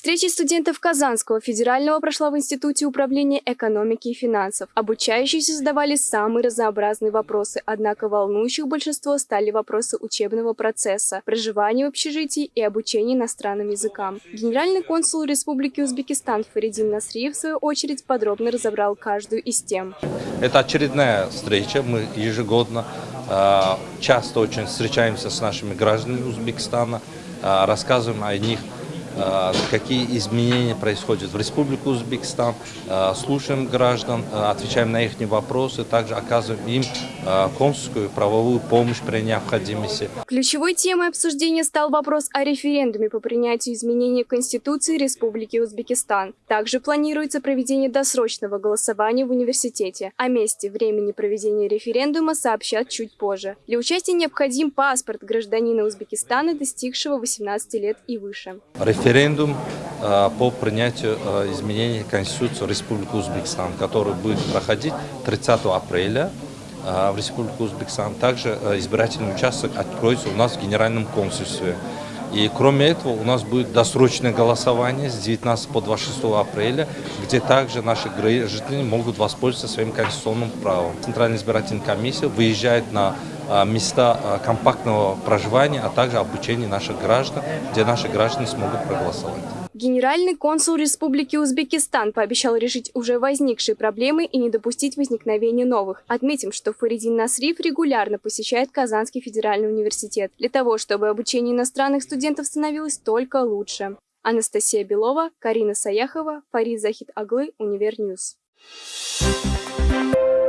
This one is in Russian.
Встреча студентов Казанского федерального прошла в Институте управления экономики и финансов. Обучающиеся задавали самые разнообразные вопросы, однако волнующих большинство стали вопросы учебного процесса, проживания в общежитии и обучения иностранным языкам. Генеральный консул Республики Узбекистан Фаридин Насриев, в свою очередь, подробно разобрал каждую из тем. Это очередная встреча. Мы ежегодно э, часто очень встречаемся с нашими гражданами Узбекистана, э, рассказываем о них какие изменения происходят в Республике Узбекистан, э, слушаем граждан, э, отвечаем на их вопросы, также оказываем им консульскую правовую помощь при необходимости. Ключевой темой обсуждения стал вопрос о референдуме по принятию изменений Конституции Республики Узбекистан. Также планируется проведение досрочного голосования в университете. О месте, времени проведения референдума сообщат чуть позже. Для участия необходим паспорт гражданина Узбекистана, достигшего 18 лет и выше референдум э, по принятию э, изменений Конституции Республики Узбекистан, который будет проходить 30 апреля э, в Республике Узбекистан. Также избирательный участок откроется у нас в Генеральном консульстве. И кроме этого у нас будет досрочное голосование с 19 по 26 апреля, где также наши граждане могут воспользоваться своим конституционным правом. Центральная избирательная комиссия выезжает на а, места а, компактного проживания, а также обучения наших граждан, где наши граждане смогут проголосовать. Генеральный консул Республики Узбекистан пообещал решить уже возникшие проблемы и не допустить возникновения новых. Отметим, что Фаридин Насриф регулярно посещает Казанский федеральный университет для того, чтобы обучение иностранных студентов становилось только лучше. Анастасия Белова, Карина Саяхова, Фарид Захид Аглы, Univer News. Thank you.